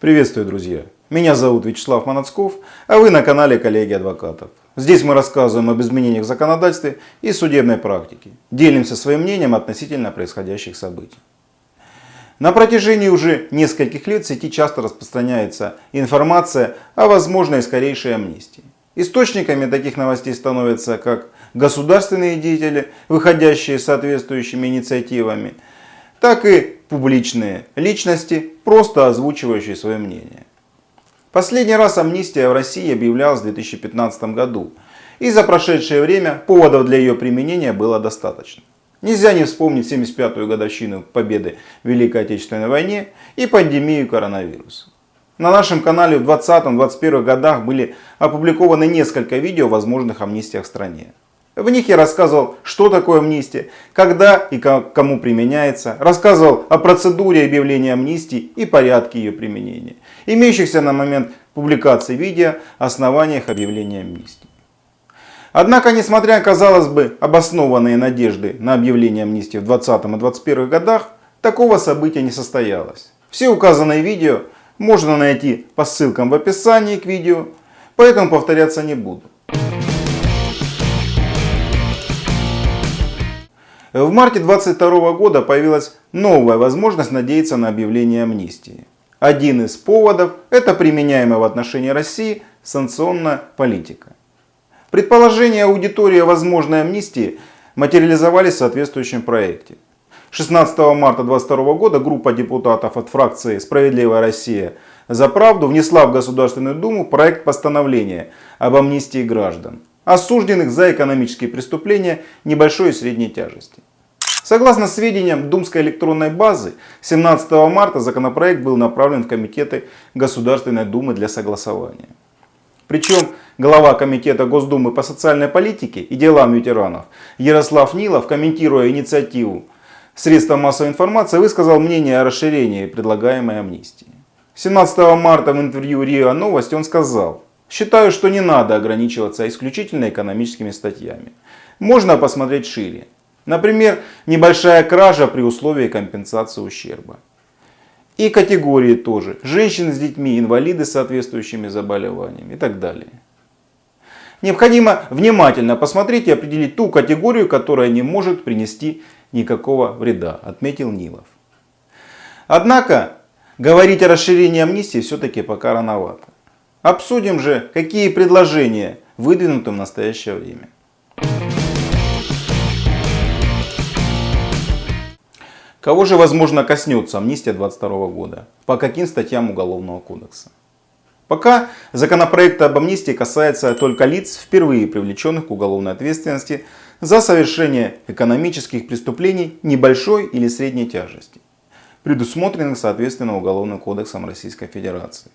Приветствую, друзья! Меня зовут Вячеслав Манацков, а вы на канале Коллеги Адвокатов. Здесь мы рассказываем об изменениях в законодательстве и судебной практике. Делимся своим мнением относительно происходящих событий. На протяжении уже нескольких лет в сети часто распространяется информация о возможной скорейшей амнистии. Источниками таких новостей становятся как государственные деятели, выходящие соответствующими инициативами, так и публичные личности, просто озвучивающие свое мнение. Последний раз амнистия в России объявлялась в 2015 году, и за прошедшее время поводов для ее применения было достаточно. Нельзя не вспомнить 75-ю годовщину победы в Великой Отечественной войне и пандемию коронавируса. На нашем канале в 20-21 годах были опубликованы несколько видео о возможных амнистиях в стране. В них я рассказывал, что такое амнистия, когда и кому применяется, рассказывал о процедуре объявления амнистии и порядке ее применения, имеющихся на момент публикации видео основаниях объявления амнистии. Однако, несмотря, казалось бы, обоснованные надежды на объявление амнистии в 20 и 21 годах, такого события не состоялось. Все указанные видео можно найти по ссылкам в описании к видео, поэтому повторяться не буду. В марте 22 года появилась новая возможность надеяться на объявление амнистии. Один из поводов – это применяемая в отношении России санкционная политика. Предположения аудитории о возможной амнистии материализовались в соответствующем проекте. 16 марта 2022 года группа депутатов от фракции «Справедливая Россия за правду» внесла в Государственную Думу проект постановления об амнистии граждан осужденных за экономические преступления небольшой и средней тяжести. Согласно сведениям Думской электронной базы, 17 марта законопроект был направлен в комитеты Государственной Думы для согласования. Причем глава Комитета Госдумы по социальной политике и делам ветеранов Ярослав Нилов, комментируя инициативу средства массовой информации, высказал мнение о расширении предлагаемой амнистии. 17 марта в интервью РИА Новости он сказал, Считаю, что не надо ограничиваться исключительно экономическими статьями. Можно посмотреть шире. Например, небольшая кража при условии компенсации ущерба. И категории тоже. Женщины с детьми, инвалиды с соответствующими заболеваниями и так далее. Необходимо внимательно посмотреть и определить ту категорию, которая не может принести никакого вреда, отметил Нилов. Однако, говорить о расширении амнистии все-таки пока рановато. Обсудим же, какие предложения выдвинуты в настоящее время. Кого же возможно коснется амнистия 22 года? По каким статьям Уголовного кодекса? Пока законопроект об амнистии касается только лиц, впервые привлеченных к уголовной ответственности за совершение экономических преступлений небольшой или средней тяжести, предусмотренных соответственно Уголовным кодексом Российской Федерации.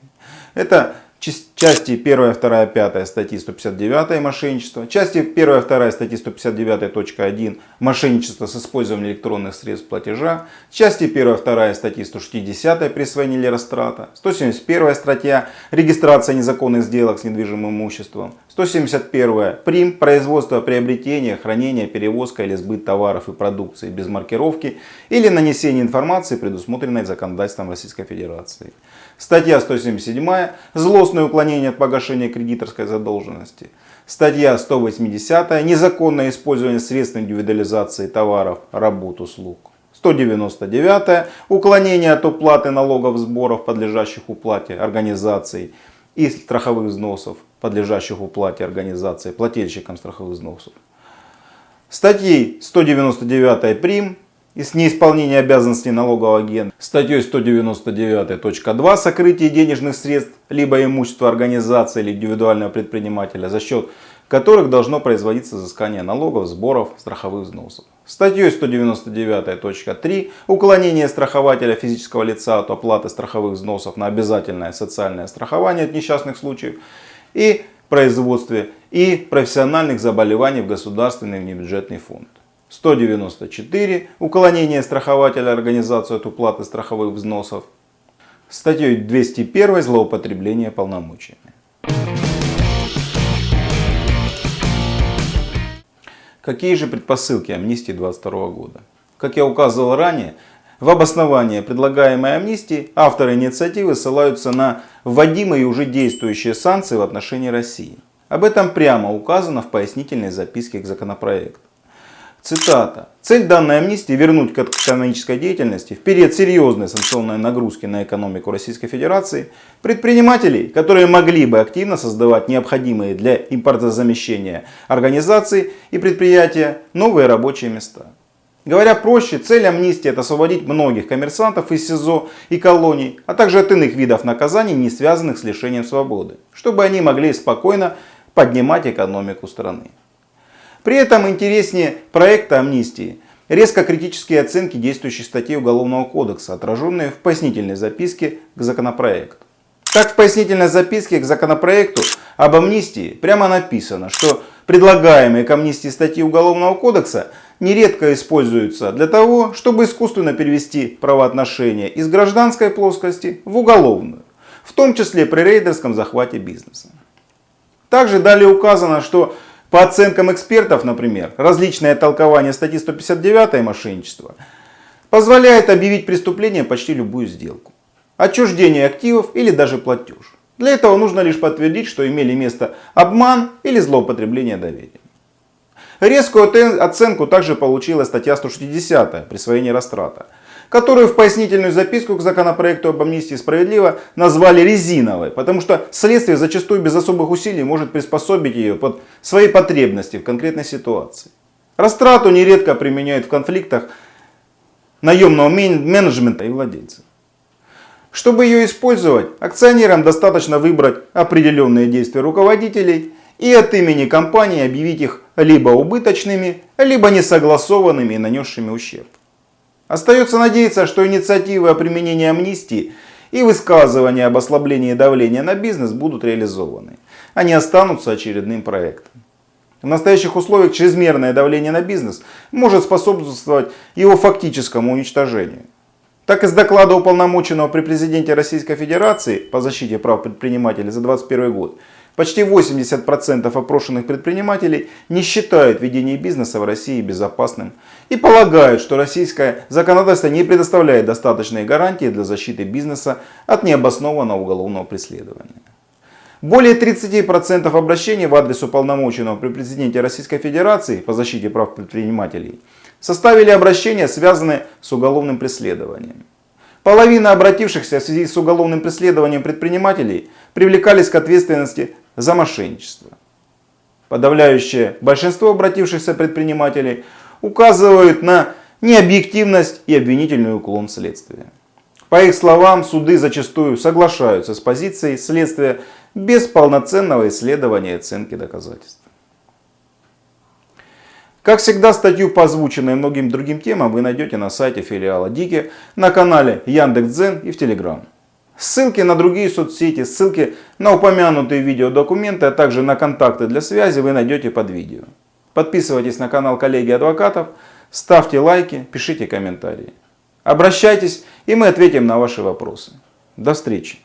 Это just части 1, 2, 5 статьи 159 мошенничество, части 1, 2 статьи 159.1 мошенничество с использованием электронных средств платежа, части 1, 2 статьи 160 присвоение или растрата, 171 статья регистрация незаконных сделок с недвижимым имуществом, 171 прим. производство, приобретение, хранение, перевозка или сбыт товаров и продукции без маркировки или нанесение информации, предусмотренной законодательством Российской Федерации. Статья 177 злостное уклонение от погашения кредиторской задолженности. Статья 180 незаконное использование средств индивидуализации товаров, работ, услуг. 199 уклонение от уплаты налогов, сборов, подлежащих уплате организаций и страховых взносов, подлежащих уплате организации, плательщикам страховых взносов. Статьей 199 прим и с неисполнения обязанностей налогового агента статьей 199.2 сокрытие денежных средств либо имущества организации или индивидуального предпринимателя, за счет которых должно производиться взыскание налогов, сборов, страховых взносов. Статьей 199.3 уклонение страхователя физического лица от оплаты страховых взносов на обязательное социальное страхование от несчастных случаев и производстве и профессиональных заболеваний в государственный внебюджетный фонд. 194 уклонение страхователя организацию от уплаты страховых взносов. Статьей 201 злоупотребление полномочиями. Какие же предпосылки амнистии 22 года? Как я указывал ранее, В обоснование предлагаемой амнистии авторы инициативы ссылаются на вводимые уже действующие санкции в отношении России. Об этом прямо указано в пояснительной записке к законопроекту. Цитата. Цель данной амнистии вернуть к экономической деятельности в период серьезной санкционной нагрузки на экономику Российской Федерации предпринимателей, которые могли бы активно создавать необходимые для импортозамещения организации и предприятия новые рабочие места. Говоря проще, цель амнистии это освободить многих коммерсантов из СИЗО и колоний, а также от иных видов наказаний, не связанных с лишением свободы, чтобы они могли спокойно поднимать экономику страны. При этом интереснее проекта амнистии резко критические оценки действующих статей Уголовного кодекса, отраженные в пояснительной записке к законопроекту. Так в пояснительной записке к законопроекту об амнистии прямо написано, что предлагаемые к амнистии статьи Уголовного кодекса нередко используются для того, чтобы искусственно перевести правоотношения из гражданской плоскости в уголовную, в том числе при рейдерском захвате бизнеса. Также далее указано, что по оценкам экспертов, например, различное толкование статьи 159 мошенничества позволяет объявить преступление почти любую сделку. Отчуждение активов или даже платеж. Для этого нужно лишь подтвердить, что имели место обман или злоупотребление доверия. Резкую оценку также получила статья 160 «Присвоение растрата», которую в пояснительную записку к законопроекту об амнистии справедливо назвали резиновой, потому что следствие зачастую без особых усилий может приспособить ее под свои потребности в конкретной ситуации. Растрату нередко применяют в конфликтах наемного менеджмента и владельцев. Чтобы ее использовать, акционерам достаточно выбрать определенные действия руководителей и от имени компании объявить их либо убыточными, либо несогласованными и нанесшими ущерб. Остается надеяться, что инициативы о применении амнистии и высказывания об ослаблении давления на бизнес будут реализованы. Они останутся очередным проектом. В настоящих условиях чрезмерное давление на бизнес может способствовать его фактическому уничтожению. Так из доклада уполномоченного при президенте Российской Федерации по защите прав предпринимателей за 2021 год Почти 80% опрошенных предпринимателей не считают ведение бизнеса в России безопасным и полагают, что российское законодательство не предоставляет достаточные гарантии для защиты бизнеса от необоснованного уголовного преследования. Более 30% обращений в адрес уполномоченного при президенте Российской Федерации по защите прав предпринимателей составили обращения, связанные с уголовным преследованием. Половина обратившихся в связи с уголовным преследованием предпринимателей привлекались к ответственности за мошенничество. Подавляющее большинство обратившихся предпринимателей указывают на необъективность и обвинительный уклон следствия. По их словам, суды зачастую соглашаются с позицией следствия без полноценного исследования и оценки доказательств. Как всегда, статью по озвученной многим другим темам вы найдете на сайте филиала Дики, на канале Яндекс.Дзен и в Телеграм. Ссылки на другие соцсети, ссылки на упомянутые видеодокументы, а также на контакты для связи вы найдете под видео. Подписывайтесь на канал коллеги адвокатов, ставьте лайки, пишите комментарии. Обращайтесь и мы ответим на ваши вопросы. До встречи!